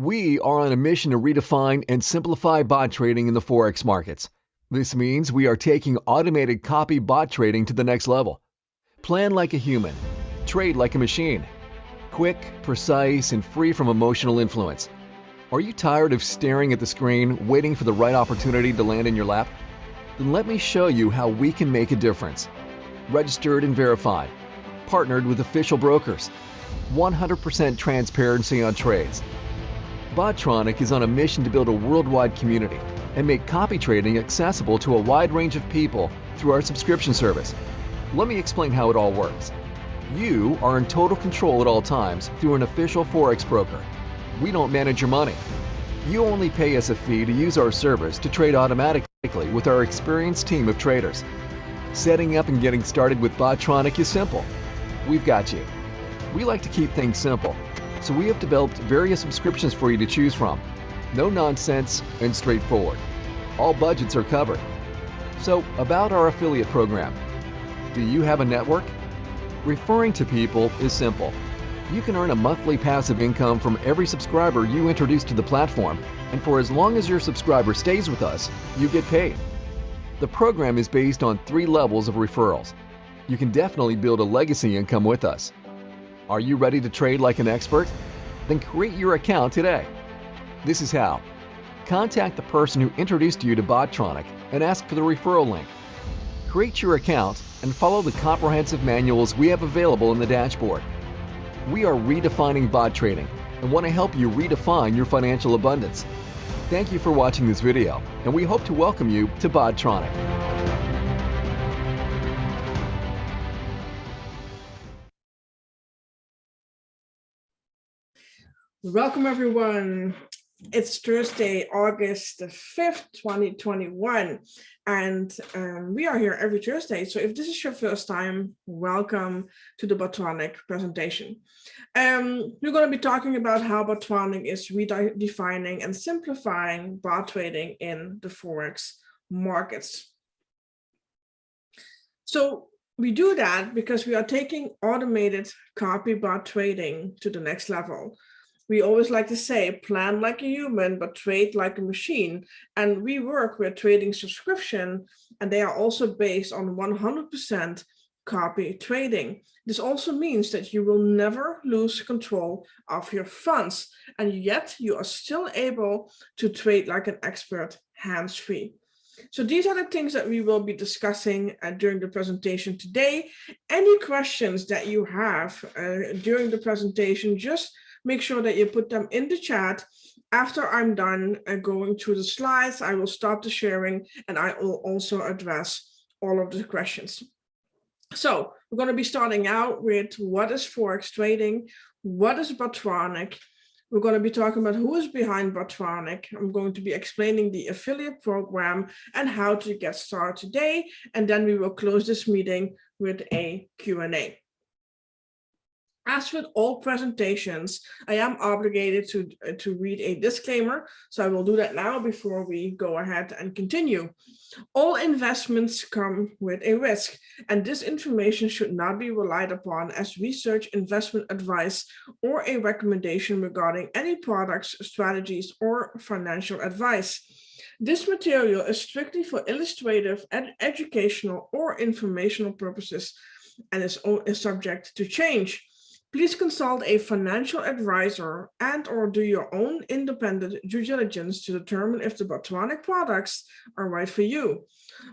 We are on a mission to redefine and simplify bot trading in the Forex markets. This means we are taking automated copy bot trading to the next level. Plan like a human, trade like a machine. Quick, precise, and free from emotional influence. Are you tired of staring at the screen, waiting for the right opportunity to land in your lap? Then let me show you how we can make a difference. Registered and verified. Partnered with official brokers. 100% transparency on trades Botronic is on a mission to build a worldwide community and make copy trading accessible to a wide range of people through our subscription service. Let me explain how it all works. You are in total control at all times through an official Forex broker. We don't manage your money. You only pay us a fee to use our service to trade automatically with our experienced team of traders. Setting up and getting started with Botronic is simple. We've got you. We like to keep things simple so we have developed various subscriptions for you to choose from. No nonsense and straightforward. All budgets are covered. So about our affiliate program. Do you have a network? Referring to people is simple. You can earn a monthly passive income from every subscriber you introduce to the platform, and for as long as your subscriber stays with us, you get paid. The program is based on three levels of referrals. You can definitely build a legacy income with us. Are you ready to trade like an expert? Then create your account today. This is how. Contact the person who introduced you to Botronic and ask for the referral link. Create your account and follow the comprehensive manuals we have available in the dashboard. We are redefining bot trading and want to help you redefine your financial abundance. Thank you for watching this video, and we hope to welcome you to Botronic. Welcome everyone. It's Thursday, August the 5th, 2021, and um, we are here every Thursday. So if this is your first time, welcome to the Botronic presentation. Um, we're going to be talking about how Botronic is redefining and simplifying bot trading in the Forex markets. So we do that because we are taking automated copy bot trading to the next level we always like to say plan like a human but trade like a machine. And we work with trading subscription and they are also based on 100% copy trading. This also means that you will never lose control of your funds and yet you are still able to trade like an expert hands-free. So these are the things that we will be discussing uh, during the presentation today. Any questions that you have uh, during the presentation, just make sure that you put them in the chat. After I'm done uh, going through the slides, I will stop the sharing and I will also address all of the questions. So we're going to be starting out with what is Forex trading? What is Botronic? We're going to be talking about who is behind Botronic. I'm going to be explaining the affiliate program and how to get started today. And then we will close this meeting with a Q&A. As with all presentations, I am obligated to, uh, to read a disclaimer, so I will do that now before we go ahead and continue. All investments come with a risk, and this information should not be relied upon as research, investment advice, or a recommendation regarding any products, strategies, or financial advice. This material is strictly for illustrative, ed educational, or informational purposes and is, is subject to change. Please consult a financial advisor and or do your own independent due diligence to determine if the Botronic products are right for you.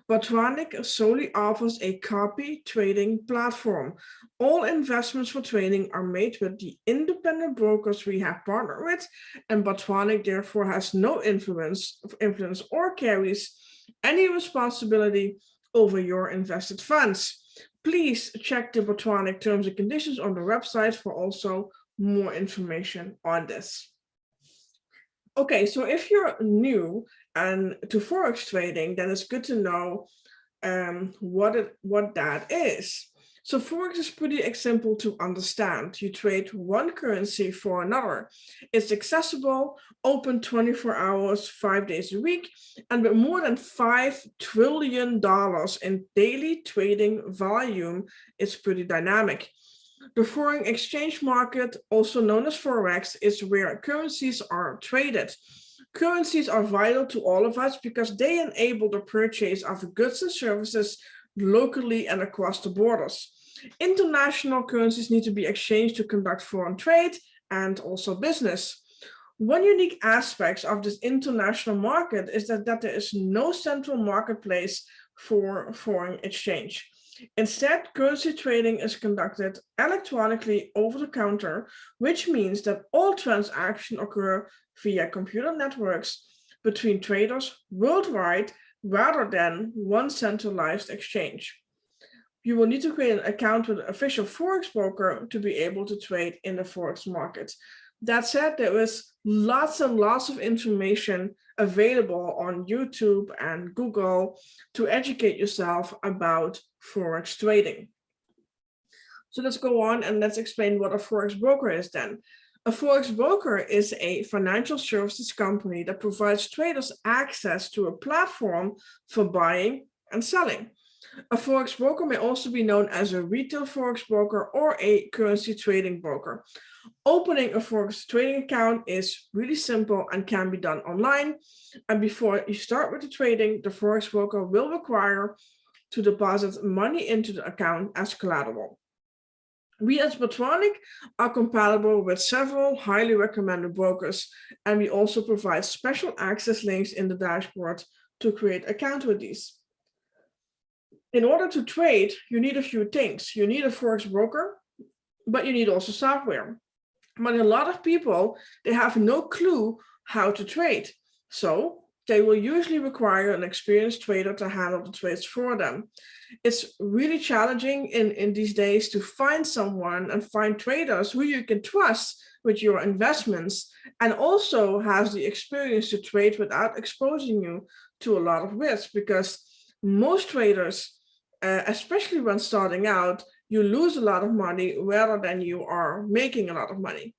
Botronic solely offers a copy trading platform. All investments for trading are made with the independent brokers we have partnered with, and Botronic therefore has no influence, influence or carries any responsibility over your invested funds. Please check the Botronic terms and conditions on the website for also more information on this. Okay, so if you're new and to Forex trading, then it's good to know um, what, it, what that is. So Forex is pretty simple to understand. You trade one currency for another. It's accessible, open 24 hours, five days a week, and with more than $5 trillion in daily trading volume, it's pretty dynamic. The foreign exchange market, also known as Forex, is where currencies are traded. Currencies are vital to all of us because they enable the purchase of goods and services locally and across the borders. International currencies need to be exchanged to conduct foreign trade and also business. One unique aspect of this international market is that, that there is no central marketplace for foreign exchange. Instead, currency trading is conducted electronically over the counter, which means that all transactions occur via computer networks between traders worldwide rather than one centralized exchange. You will need to create an account with an official Forex broker to be able to trade in the Forex market. That said, there is lots and lots of information available on YouTube and Google to educate yourself about Forex trading. So let's go on and let's explain what a Forex broker is then. A Forex broker is a financial services company that provides traders access to a platform for buying and selling. A Forex broker may also be known as a retail Forex broker or a currency trading broker. Opening a Forex trading account is really simple and can be done online. And before you start with the trading, the Forex broker will require to deposit money into the account as collateral. We as Botronic are compatible with several highly recommended brokers, and we also provide special access links in the dashboard to create account with these. In order to trade, you need a few things. You need a Forex broker, but you need also software. But a lot of people, they have no clue how to trade. So they will usually require an experienced trader to handle the trades for them. It's really challenging in, in these days to find someone and find traders who you can trust with your investments and also has the experience to trade without exposing you to a lot of risk because most traders, uh, especially when starting out, you lose a lot of money rather than you are making a lot of money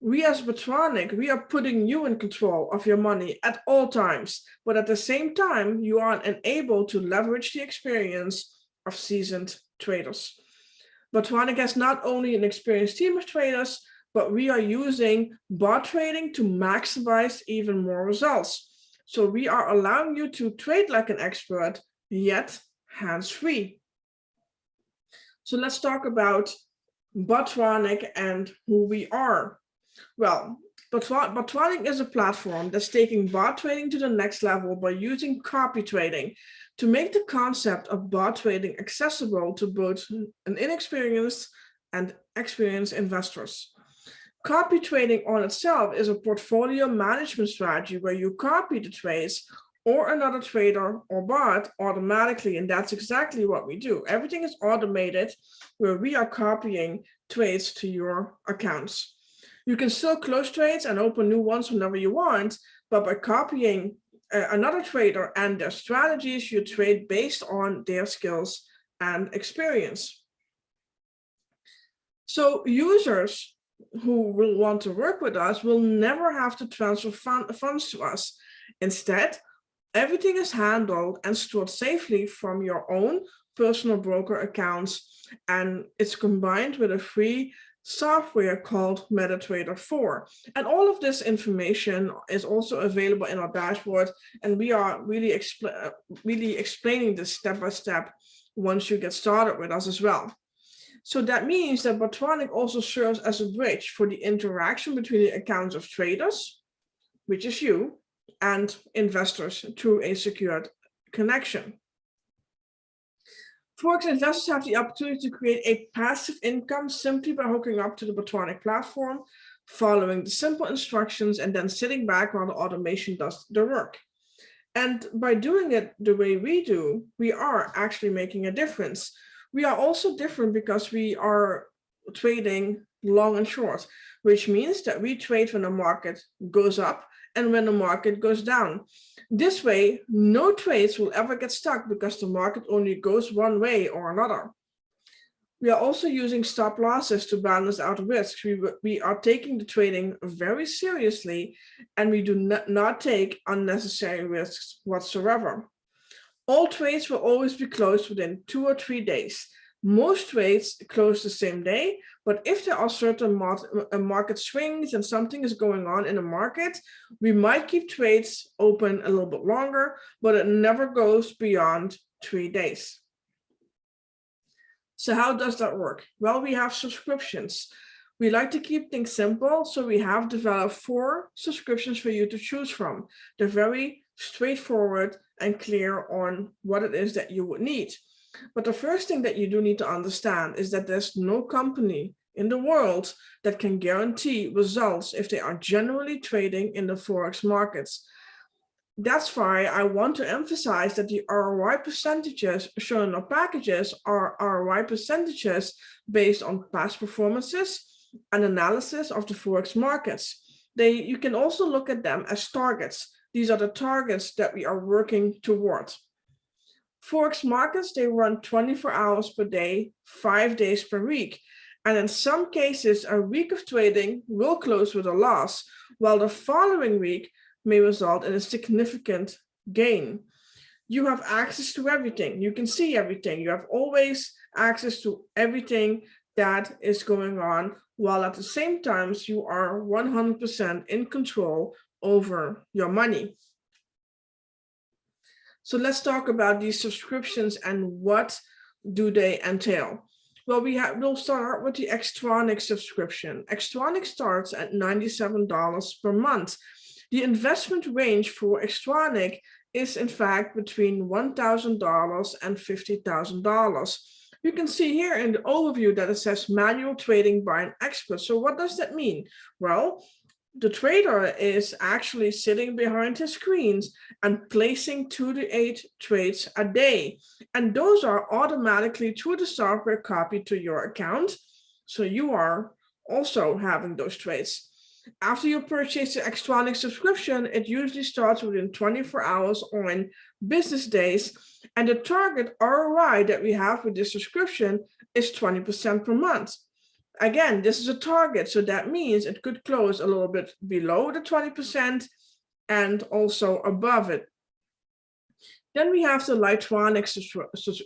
we as Botronic, we are putting you in control of your money at all times, but at the same time, you are enabled to leverage the experience of seasoned traders. Botronic has not only an experienced team of traders, but we are using bot trading to maximize even more results. So we are allowing you to trade like an expert, yet hands-free. So let's talk about Botronic and who we are. Well, Botronic is a platform that's taking bot trading to the next level by using copy trading to make the concept of bot trading accessible to both an inexperienced and experienced investors. Copy trading on itself is a portfolio management strategy where you copy the trades or another trader or bot automatically. And that's exactly what we do. Everything is automated where we are copying trades to your accounts. You can still close trades and open new ones whenever you want, but by copying uh, another trader and their strategies, you trade based on their skills and experience. So users who will want to work with us will never have to transfer fund, funds to us. Instead, everything is handled and stored safely from your own personal broker accounts and it's combined with a free software called MetaTrader 4. And all of this information is also available in our dashboard. And we are really, expl really explaining this step by step once you get started with us as well. So that means that Botronic also serves as a bridge for the interaction between the accounts of traders, which is you, and investors through a secured connection. Forex investors have the opportunity to create a passive income simply by hooking up to the Botronic platform, following the simple instructions, and then sitting back while the automation does the work. And by doing it the way we do, we are actually making a difference. We are also different because we are trading long and short, which means that we trade when the market goes up and when the market goes down. This way, no trades will ever get stuck because the market only goes one way or another. We are also using stop losses to balance out risks. We, we are taking the trading very seriously and we do not, not take unnecessary risks whatsoever. All trades will always be closed within two or three days. Most trades close the same day, but if there are certain mar market swings and something is going on in the market, we might keep trades open a little bit longer, but it never goes beyond three days. So how does that work? Well, we have subscriptions. We like to keep things simple, so we have developed four subscriptions for you to choose from. They're very straightforward and clear on what it is that you would need. But the first thing that you do need to understand is that there's no company in the world that can guarantee results if they are generally trading in the Forex markets. That's why I want to emphasize that the ROI percentages shown our packages are ROI percentages based on past performances and analysis of the Forex markets. They, you can also look at them as targets. These are the targets that we are working towards. Forex markets, they run 24 hours per day, five days per week. And in some cases, a week of trading will close with a loss, while the following week may result in a significant gain. You have access to everything. You can see everything. You have always access to everything that is going on, while at the same time, you are 100% in control over your money. So let's talk about these subscriptions and what do they entail. Well, we have, we'll start with the Xtronic subscription. Xtronic starts at $97 per month. The investment range for Xtronic is in fact between $1,000 and $50,000. You can see here in the overview that it says manual trading by an expert. So what does that mean? Well, the trader is actually sitting behind his screens and placing two to eight trades a day. And those are automatically through the software copied to your account. So you are also having those trades. After you purchase the Xtronic subscription, it usually starts within 24 hours on business days. And the target ROI that we have with this subscription is 20% per month. Again, this is a target, so that means it could close a little bit below the 20% and also above it. Then we have the Lightronic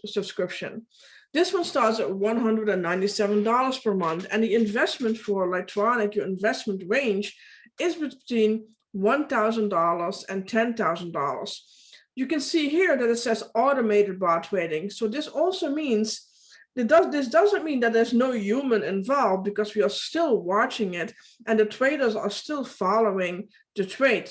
subscription. This one starts at $197 per month, and the investment for Lightronic, your investment range, is between $1,000 and $10,000. You can see here that it says automated bot trading. So this also means does, this doesn't mean that there's no human involved because we are still watching it and the traders are still following the trade.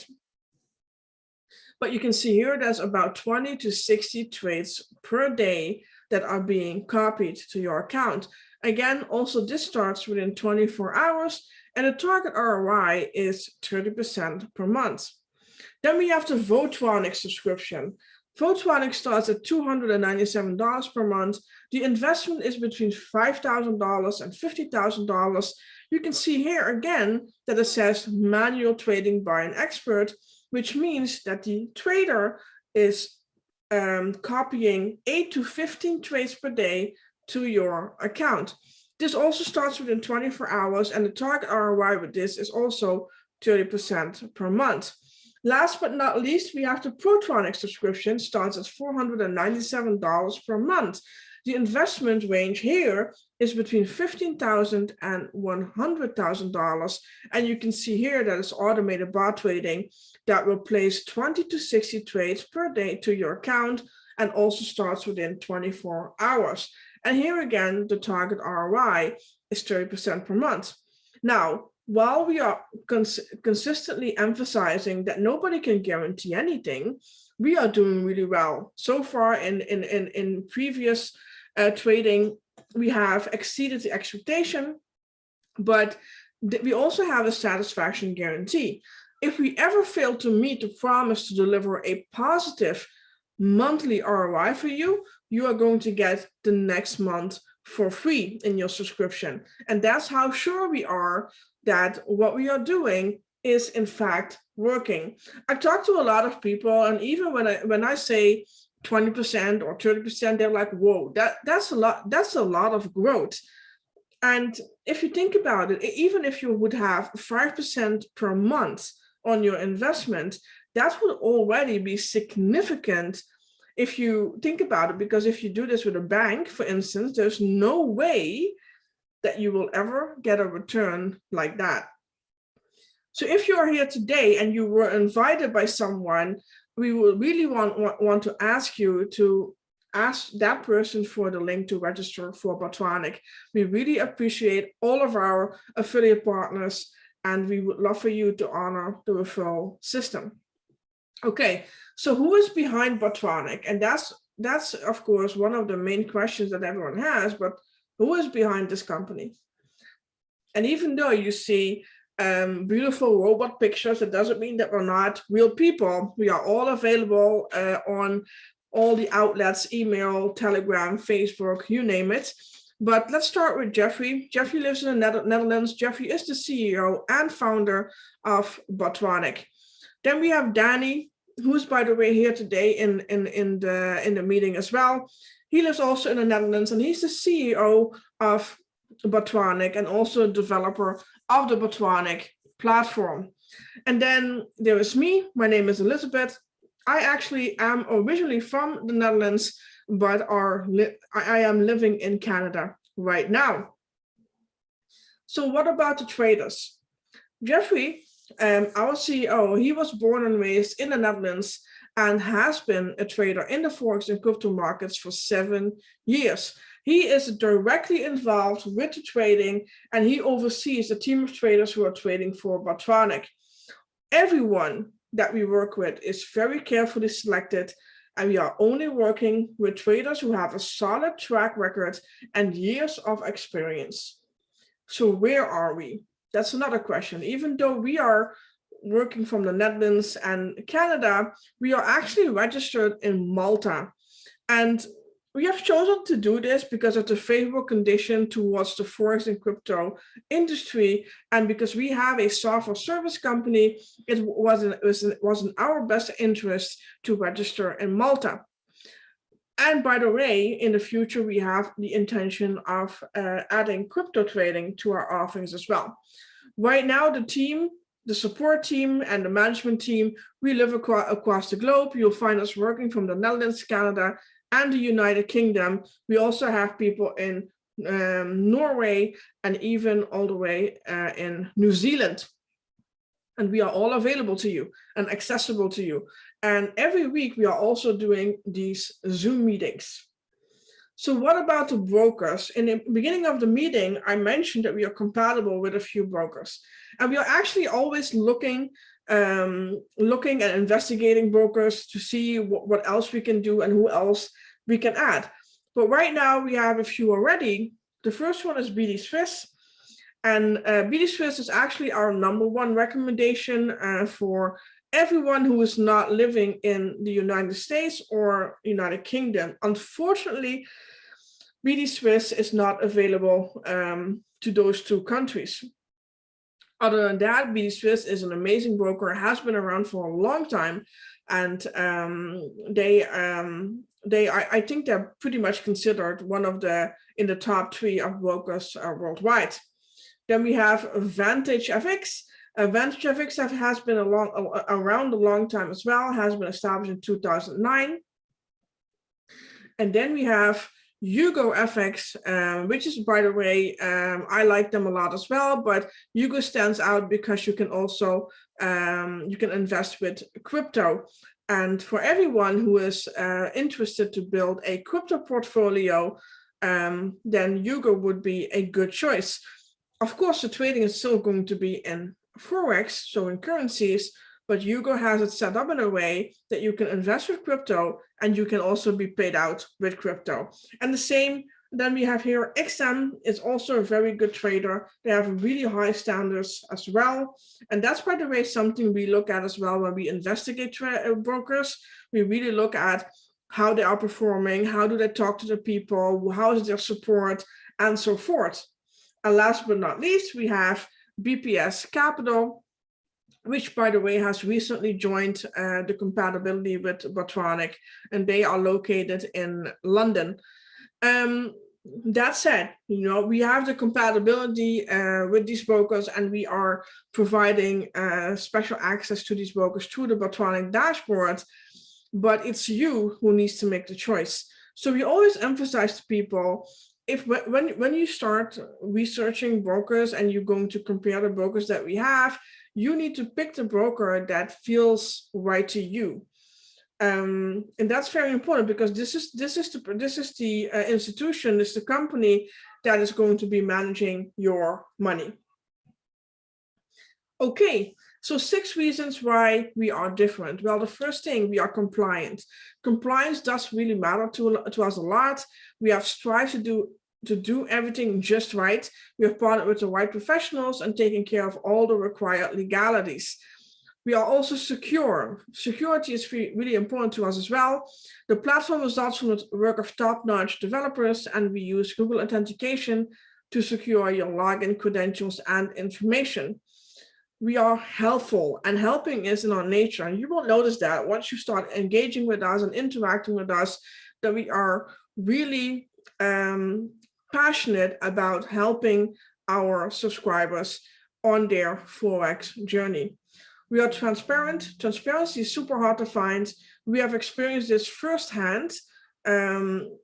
But you can see here there's about 20 to 60 trades per day that are being copied to your account. Again, also this starts within 24 hours and the target ROI is 30% per month. Then we have the Votronic subscription. Votronic starts at $297 per month. The investment is between $5,000 and $50,000. You can see here again that it says manual trading by an expert, which means that the trader is um, copying 8 to 15 trades per day to your account. This also starts within 24 hours and the target ROI with this is also 30% per month. Last but not least, we have the Protronic subscription starts at $497 per month. The investment range here is between $15,000 and $100,000. And you can see here that it's automated bot trading that will place 20 to 60 trades per day to your account and also starts within 24 hours. And here again, the target ROI is 30% per month. Now, while we are cons consistently emphasizing that nobody can guarantee anything, we are doing really well. So far in, in, in, in previous uh, trading, we have exceeded the expectation, but we also have a satisfaction guarantee. If we ever fail to meet the promise to deliver a positive monthly ROI for you, you are going to get the next month for free in your subscription. And that's how sure we are that what we are doing is in fact working. I talk to a lot of people and even when I when I say 20% or 30%, they're like, whoa, that, that's a lot, that's a lot of growth. And if you think about it, even if you would have 5% per month on your investment, that would already be significant if you think about it, because if you do this with a bank, for instance, there's no way that you will ever get a return like that. So if you are here today and you were invited by someone, we will really want, want, want to ask you to ask that person for the link to register for Botronic. We really appreciate all of our affiliate partners and we would love for you to honor the referral system. Okay, so who is behind Botronic? And that's, that's of course, one of the main questions that everyone has, but who is behind this company? And even though you see um, beautiful robot pictures, it doesn't mean that we're not real people. We are all available uh, on all the outlets, email, telegram, Facebook, you name it. But let's start with Jeffrey. Jeffrey lives in the Netherlands. Jeffrey is the CEO and founder of Botronic. Then we have Danny, who's by the way here today in, in, in, the, in the meeting as well. He lives also in the Netherlands and he's the CEO of Botronic and also a developer of the Botronic platform. And then there is me, my name is Elizabeth. I actually am originally from the Netherlands, but are I am living in Canada right now. So what about the traders? Jeffrey, um, our CEO, he was born and raised in the Netherlands and has been a trader in the Forex and crypto markets for seven years. He is directly involved with the trading and he oversees a team of traders who are trading for Botronic. Everyone that we work with is very carefully selected and we are only working with traders who have a solid track record and years of experience. So where are we? That's another question. Even though we are working from the Netherlands and Canada, we are actually registered in Malta. And we have chosen to do this because of the favorable condition towards the forex and crypto industry. And because we have a software service company, it was in, it was, it was in our best interest to register in Malta. And by the way, in the future, we have the intention of uh, adding crypto trading to our offerings as well. Right now, the team, the support team and the management team, we live across, across the globe. You'll find us working from the Netherlands, Canada, and the United Kingdom. We also have people in um, Norway and even all the way uh, in New Zealand. And we are all available to you and accessible to you. And every week we are also doing these Zoom meetings. So what about the brokers? In the beginning of the meeting, I mentioned that we are compatible with a few brokers. And we are actually always looking um, looking and investigating brokers to see what, what else we can do and who else we can add. But right now we have a few already. The first one is BD Swiss. And uh, BD Swiss is actually our number one recommendation uh, for everyone who is not living in the United States or United Kingdom. Unfortunately, BD Swiss is not available um, to those two countries. Other than that, BD Swiss is an amazing broker, has been around for a long time, and um, they um, they I, I, think they're pretty much considered one of the in the top three of brokers uh, worldwide. Then we have Vantage FX. Uh, Vantage FX has been a long, around a long time as well, has been established in 2009. And then we have Hugo FX, um, which is, by the way, um, I like them a lot as well, but Hugo stands out because you can also, um, you can invest with crypto. And for everyone who is uh, interested to build a crypto portfolio, um, then Hugo would be a good choice. Of course, the trading is still going to be in Forex, so in currencies, but Hugo has it set up in a way that you can invest with crypto and you can also be paid out with crypto. And the same then we have here XM is also a very good trader. They have really high standards as well. And that's, by the way, something we look at as well when we investigate uh, brokers. We really look at how they are performing, how do they talk to the people, how is their support, and so forth. And last but not least, we have BPS Capital, which by the way has recently joined uh, the compatibility with Botronic, and they are located in London. Um, that said, you know, we have the compatibility uh, with these brokers and we are providing uh, special access to these brokers through the Botronic dashboard. but it's you who needs to make the choice. So we always emphasize to people, if when, when you start researching brokers and you're going to compare the brokers that we have, you need to pick the broker that feels right to you. Um, and that's very important because this is this is the this is the uh, institution, this is the company that is going to be managing your money. Okay, so six reasons why we are different. Well, the first thing, we are compliant. Compliance does really matter to, to us a lot. We have strived to do to do everything just right. We have partnered with the right professionals and taken care of all the required legalities. We are also secure. Security is really important to us as well. The platform results from the work of top-notch developers, and we use Google Authentication to secure your login credentials and information we are helpful and helping is in our nature. And you will notice that once you start engaging with us and interacting with us, that we are really um, passionate about helping our subscribers on their Forex journey. We are transparent. Transparency is super hard to find. We have experienced this firsthand, um,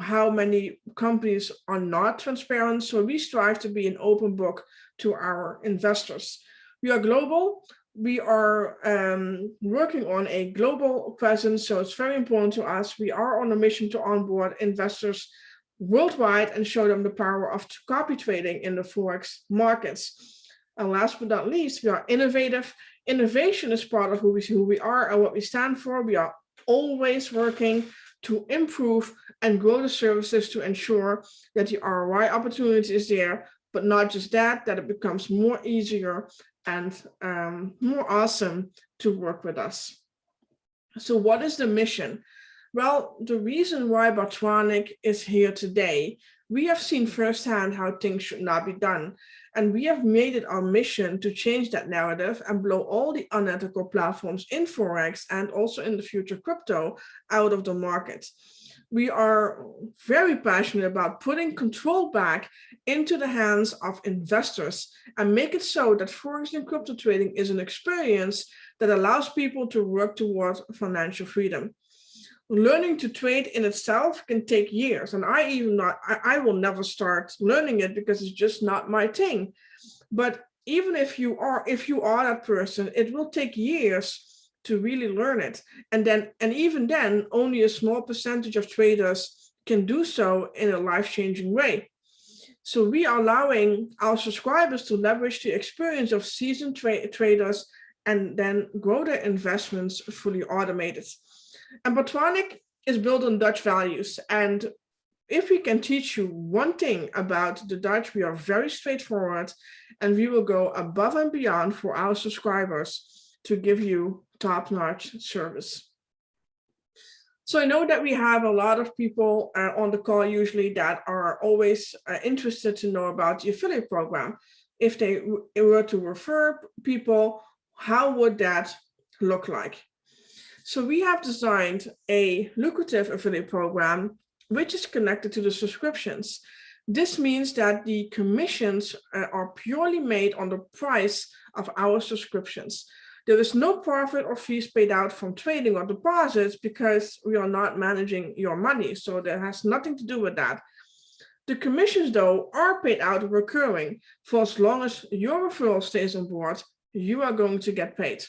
how many companies are not transparent. So we strive to be an open book to our investors. We are global. We are um, working on a global presence, so it's very important to us. We are on a mission to onboard investors worldwide and show them the power of copy trading in the Forex markets. And last but not least, we are innovative. Innovation is part of who we, who we are and what we stand for. We are always working to improve and grow the services to ensure that the ROI opportunity is there, but not just that, that it becomes more easier and um, more awesome to work with us. So what is the mission? Well, the reason why Botronic is here today, we have seen firsthand how things should not be done. And we have made it our mission to change that narrative and blow all the unethical platforms in Forex and also in the future crypto out of the market we are very passionate about putting control back into the hands of investors and make it so that forex and crypto trading is an experience that allows people to work towards financial freedom. Learning to trade in itself can take years and I even not, I, I will never start learning it because it's just not my thing. But even if you are, if you are that person, it will take years to really learn it. And then, and even then, only a small percentage of traders can do so in a life-changing way. So we are allowing our subscribers to leverage the experience of seasoned tra traders and then grow their investments fully automated. And Botronic is built on Dutch values. And if we can teach you one thing about the Dutch, we are very straightforward and we will go above and beyond for our subscribers to give you top-notch service. So I know that we have a lot of people uh, on the call usually that are always uh, interested to know about the affiliate program. If they were to refer people, how would that look like? So we have designed a lucrative affiliate program, which is connected to the subscriptions. This means that the commissions uh, are purely made on the price of our subscriptions. There is no profit or fees paid out from trading or deposits because we are not managing your money. So that has nothing to do with that. The commissions, though, are paid out recurring. For as long as your referral stays on board, you are going to get paid.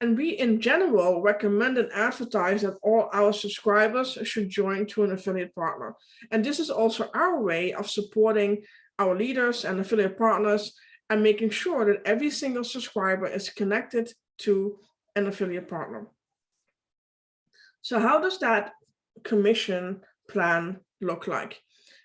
And we, in general, recommend and advertise that all our subscribers should join to an affiliate partner. And this is also our way of supporting our leaders and affiliate partners and making sure that every single subscriber is connected to an affiliate partner. So how does that commission plan look like?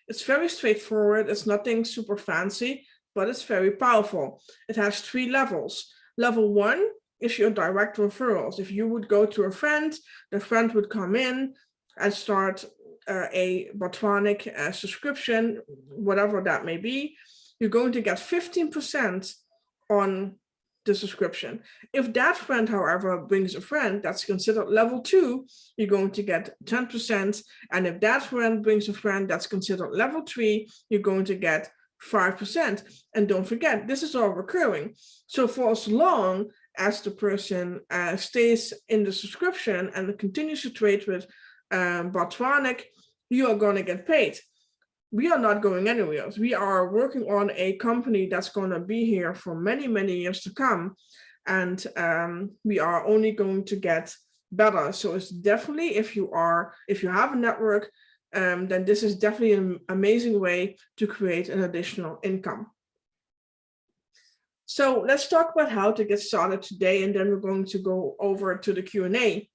It's very straightforward. It's nothing super fancy, but it's very powerful. It has three levels. Level one is your direct referrals. If you would go to a friend, the friend would come in and start uh, a Botronic uh, subscription, whatever that may be you're going to get 15% on the subscription. If that friend, however, brings a friend that's considered level two, you're going to get 10%. And if that friend brings a friend that's considered level three, you're going to get 5%. And don't forget, this is all recurring. So for as long as the person uh, stays in the subscription and continues to trade with um, you are going to get paid. We are not going anywhere. Else. We are working on a company that's going to be here for many, many years to come. And um, we are only going to get better. So it's definitely if you are, if you have a network, um, then this is definitely an amazing way to create an additional income. So let's talk about how to get started today, and then we're going to go over to the Q&A.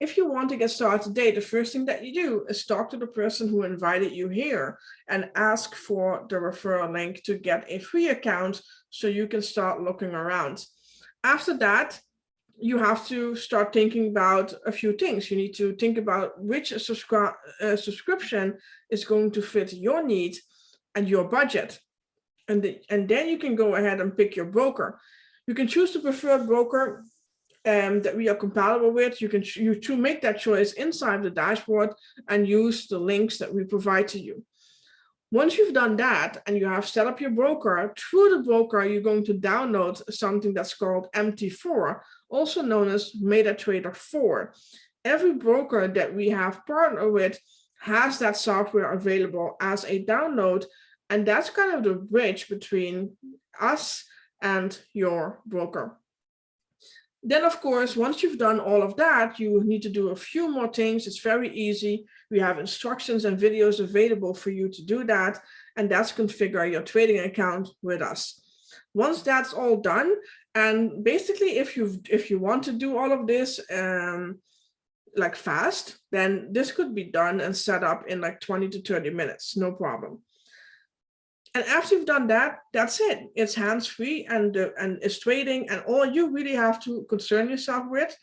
If you want to get started today, the first thing that you do is talk to the person who invited you here and ask for the referral link to get a free account so you can start looking around. After that, you have to start thinking about a few things. You need to think about which subscri uh, subscription is going to fit your needs and your budget. And, the, and then you can go ahead and pick your broker. You can choose the preferred broker um, that we are compatible with. You can you to make that choice inside the dashboard and use the links that we provide to you. Once you've done that and you have set up your broker, through the broker, you're going to download something that's called MT4, also known as MetaTrader 4. Every broker that we have partnered with has that software available as a download. And that's kind of the bridge between us and your broker. Then, of course, once you've done all of that, you need to do a few more things. It's very easy. We have instructions and videos available for you to do that. And that's configure your trading account with us. Once that's all done, and basically, if you if you want to do all of this um, like fast, then this could be done and set up in like 20 to 30 minutes, no problem. And after you've done that, that's it. It's hands-free and, uh, and it's trading. And all you really have to concern yourself with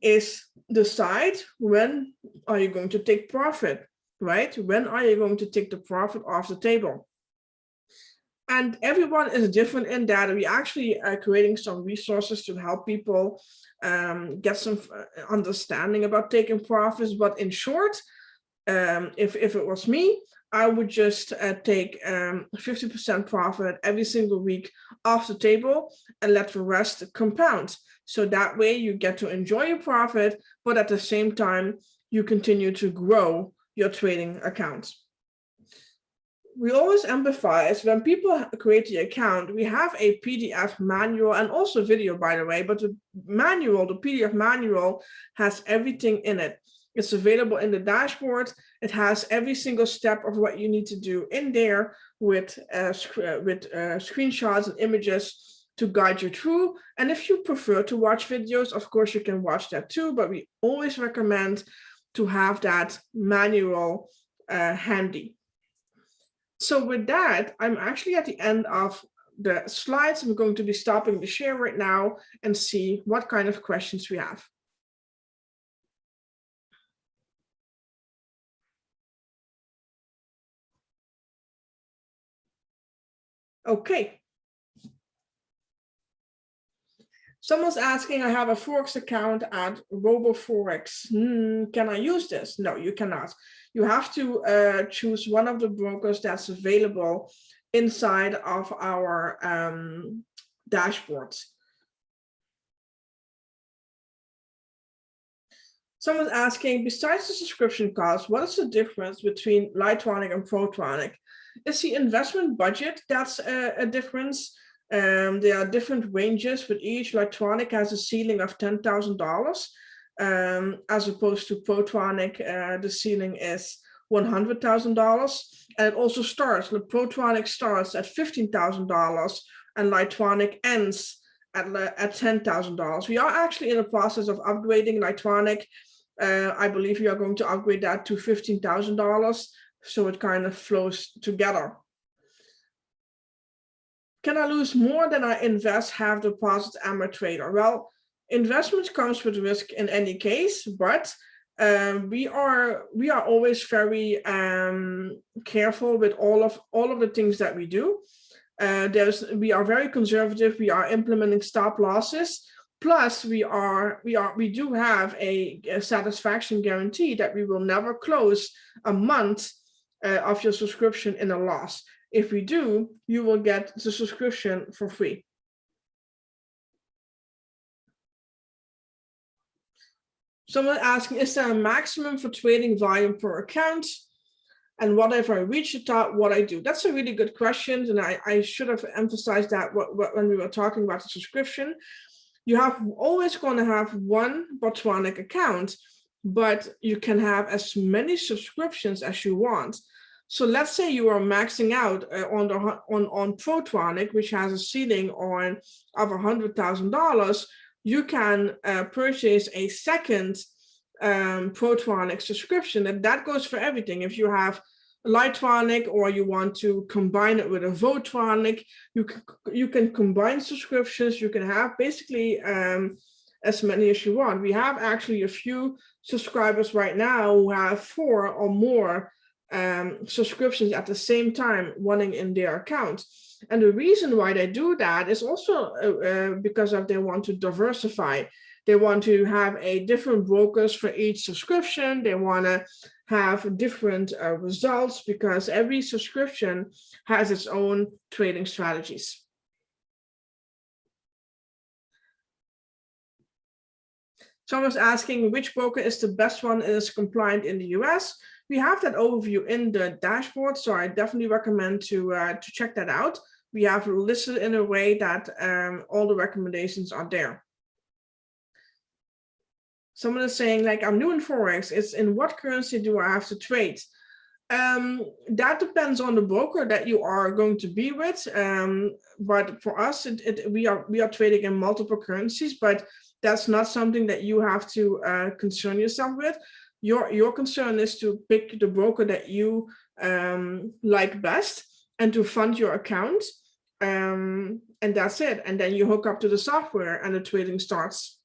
is decide when are you going to take profit, right? When are you going to take the profit off the table? And everyone is different in that. We actually are creating some resources to help people um, get some uh, understanding about taking profits. But in short, um, if, if it was me, I would just uh, take 50% um, profit every single week off the table and let the rest compound. So that way you get to enjoy your profit, but at the same time, you continue to grow your trading account. We always emphasize when people create the account, we have a PDF manual and also video, by the way, but the manual, the PDF manual has everything in it. It's available in the dashboard. It has every single step of what you need to do in there with, uh, uh, with uh, screenshots and images to guide you through. And if you prefer to watch videos, of course, you can watch that too, but we always recommend to have that manual uh, handy. So with that, I'm actually at the end of the slides. I'm going to be stopping the share right now and see what kind of questions we have. Okay. Someone's asking, I have a Forex account at RoboForex. Hmm, can I use this? No, you cannot. You have to uh, choose one of the brokers that's available inside of our um, dashboards. Someone's asking, besides the subscription cost, what is the difference between Lightronic and Protronic? It's the investment budget that's a, a difference. Um, there are different ranges, but each Lightronic has a ceiling of $10,000, um, as opposed to Protronic, uh, the ceiling is $100,000. And it also starts, the Protronic starts at $15,000 and Lightronic ends at, at $10,000. We are actually in the process of upgrading Lightronic. Uh, I believe we are going to upgrade that to $15,000 so it kind of flows together. Can I lose more than I invest, have deposit, am a trader? Well, investment comes with risk in any case, but um, we are we are always very um, careful with all of all of the things that we do. Uh, there's we are very conservative. We are implementing stop losses. Plus, we are we are we do have a, a satisfaction guarantee that we will never close a month uh, of your subscription in a loss. If we do, you will get the subscription for free. Someone asking, is there a maximum for trading volume per account? And what if I reach the top, what I do? That's a really good question. And I, I should have emphasized that when we were talking about the subscription. You have always going to have one Botronic account but you can have as many subscriptions as you want. So let's say you are maxing out uh, on the on on Protronic, which has a ceiling on of a hundred thousand dollars. You can uh, purchase a second um, Protronic subscription, and that goes for everything. If you have Lightronic or you want to combine it with a Botronic, you can, you can combine subscriptions. You can have basically um, as many as you want. We have actually a few subscribers right now who have four or more um, subscriptions at the same time running in their account. And the reason why they do that is also uh, uh, because of they want to diversify. They want to have a different brokers for each subscription. They want to have different uh, results because every subscription has its own trading strategies. Someone's asking which broker is the best one is compliant in the US. We have that overview in the dashboard, so I definitely recommend to, uh, to check that out. We have listed in a way that um, all the recommendations are there. Someone is saying like, I'm new in Forex, it's in what currency do I have to trade? Um, that depends on the broker that you are going to be with. Um, but for us, it, it, we are we are trading in multiple currencies, but that's not something that you have to uh, concern yourself with. Your your concern is to pick the broker that you um, like best and to fund your account um, and that's it. And then you hook up to the software and the trading starts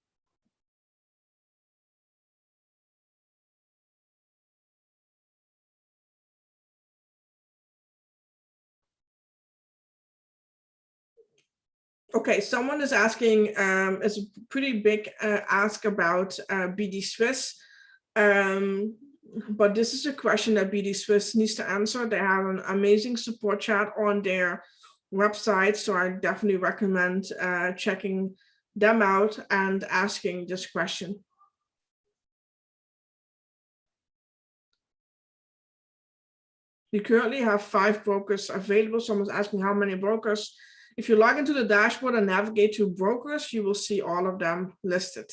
Okay, someone is asking, um, it's a pretty big uh, ask about uh, BD Swiss. Um, but this is a question that BD Swiss needs to answer. They have an amazing support chat on their website, so I definitely recommend uh, checking them out and asking this question. We currently have five brokers available. Someone's asking how many brokers. If you log into the dashboard and navigate to brokers, you will see all of them listed.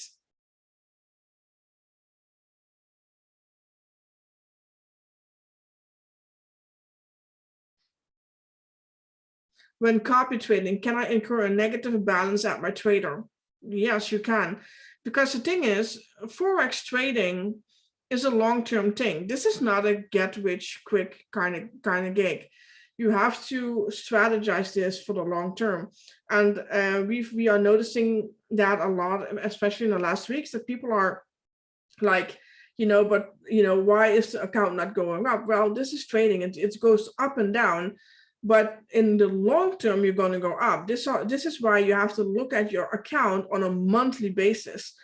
When copy trading, can I incur a negative balance at my trader? Yes, you can. Because the thing is, Forex trading is a long-term thing. This is not a get rich quick kind of kind of gig. You have to strategize this for the long term. And uh, we we are noticing that a lot, especially in the last weeks, that people are like, you know, but you know, why is the account not going up? Well, this is trading. It, it goes up and down but in the long term, you're going to go up. This, are, this is why you have to look at your account on a monthly basis.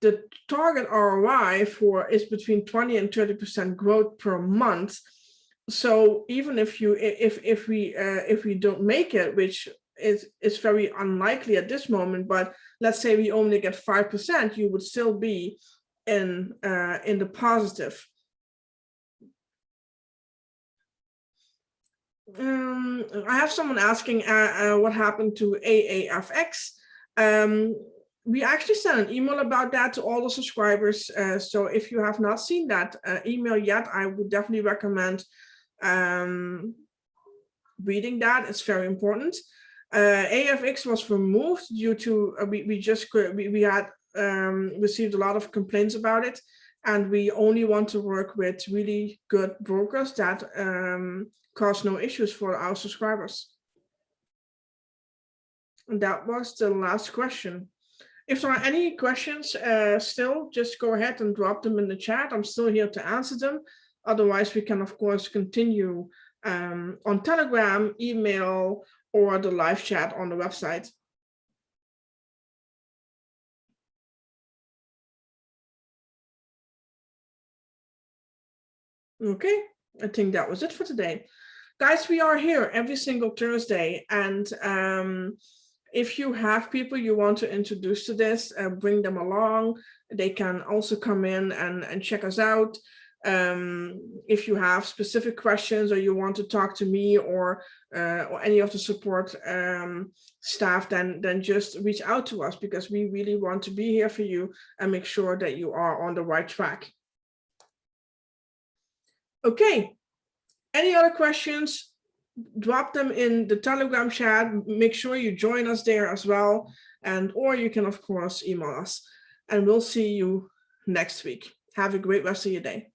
The target ROI for is between 20 and 30% growth per month. So even if you if if we uh, if we don't make it, which is is very unlikely at this moment, but let's say we only get five percent, you would still be in uh, in the positive. um, I have someone asking uh, uh, what happened to AAFX. Um, we actually sent an email about that to all the subscribers. Uh, so if you have not seen that uh, email yet, I would definitely recommend um, reading that is very important. Uh, AFX was removed due to uh, we, we just we, we had um, received a lot of complaints about it and we only want to work with really good brokers that um, cause no issues for our subscribers. And that was the last question. If there are any questions uh, still, just go ahead and drop them in the chat. I'm still here to answer them. Otherwise, we can, of course, continue um, on Telegram, email, or the live chat on the website. Okay, I think that was it for today. Guys, we are here every single Thursday and um, if you have people you want to introduce to this, uh, bring them along. They can also come in and, and check us out. Um, if you have specific questions or you want to talk to me or, uh, or any of the support um, staff, then, then just reach out to us because we really want to be here for you and make sure that you are on the right track. Okay, any other questions? Drop them in the Telegram chat. Make sure you join us there as well. And or you can, of course, email us. And we'll see you next week. Have a great rest of your day.